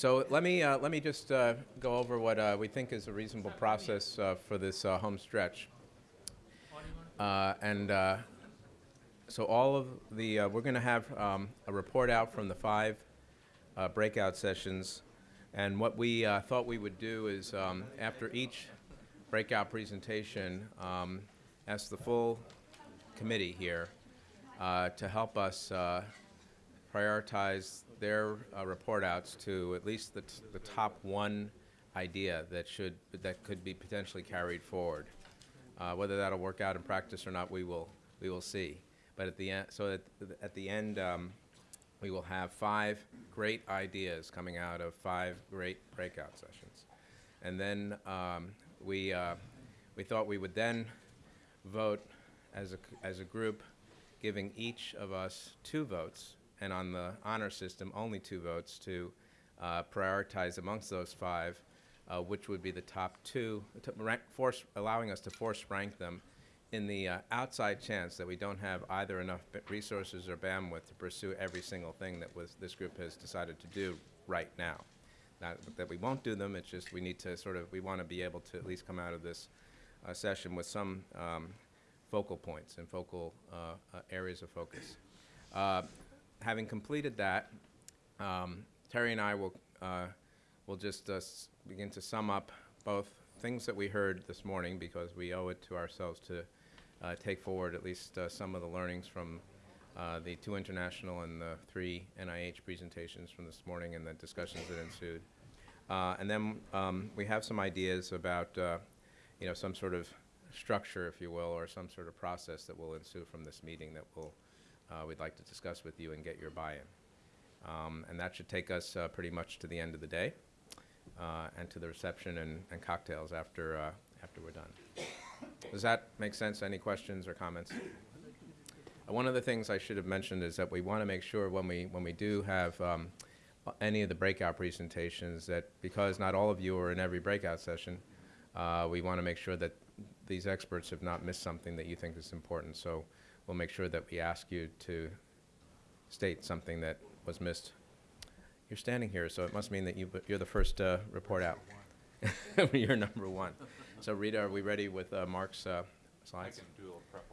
So let me, uh, let me just uh, go over what uh, we think is a reasonable process uh, for this uh, home stretch. Uh, And so all of the, we're going to have um, a report out from the five breakout sessions. And what we thought we would do is, um, after each breakout presentation, um, ask the full committee here to help us prioritize their uh, report outs to at least the, the top one idea that should, that could be potentially carried forward. Uh, Whether that'll work out in practice or not, we will, we will see. But at the end, so at, at the end, um, we will have five great ideas coming out of five great breakout sessions. And then um, we, uh, we thought we would then vote as a, as a group, giving each of us two votes, and on the honor system, only two votes to uh, prioritize amongst those five, uh, which would be the top two, rank, force, allowing us to force rank them in the uh, outside chance that we don't have either enough resources or bandwidth to pursue every single thing that was, this group has decided to do right now. Not that we won't do them, it's just we need to sort of, we want to be able to at least come out of this uh, session with some um, focal points and focal uh, uh, areas of focus. Having completed that, um, Terry and I will, uh, will just uh, begin to sum up both things that we heard this morning, because we owe it to ourselves to uh, take forward at least uh, some of the learnings from the two international and the three NIH presentations from this morning and the discussions that ensued. And then um, we have some ideas about, you know, some sort of structure, if you will, or some sort of process that will ensue from this meeting that will, uh, we'd like to discuss with you and get your buy-in. Um, And that should take us uh, pretty much to the end of the day uh, and to the reception and and cocktails after, uh, after we're done. Does that make sense? Any questions or comments? One of the things I should have mentioned is that we want to make sure when we, when we do have um, any of the breakout presentations, that because not all of you are in every breakout session, uh, we want to make sure that these experts have not missed something that you think is important. So we'll make sure that we ask you to state something that was missed. You're standing here, so it must mean that you, you're the first uh, report out. You're number one. So Rita, are we ready with uh, Mark's uh, I can do a prep.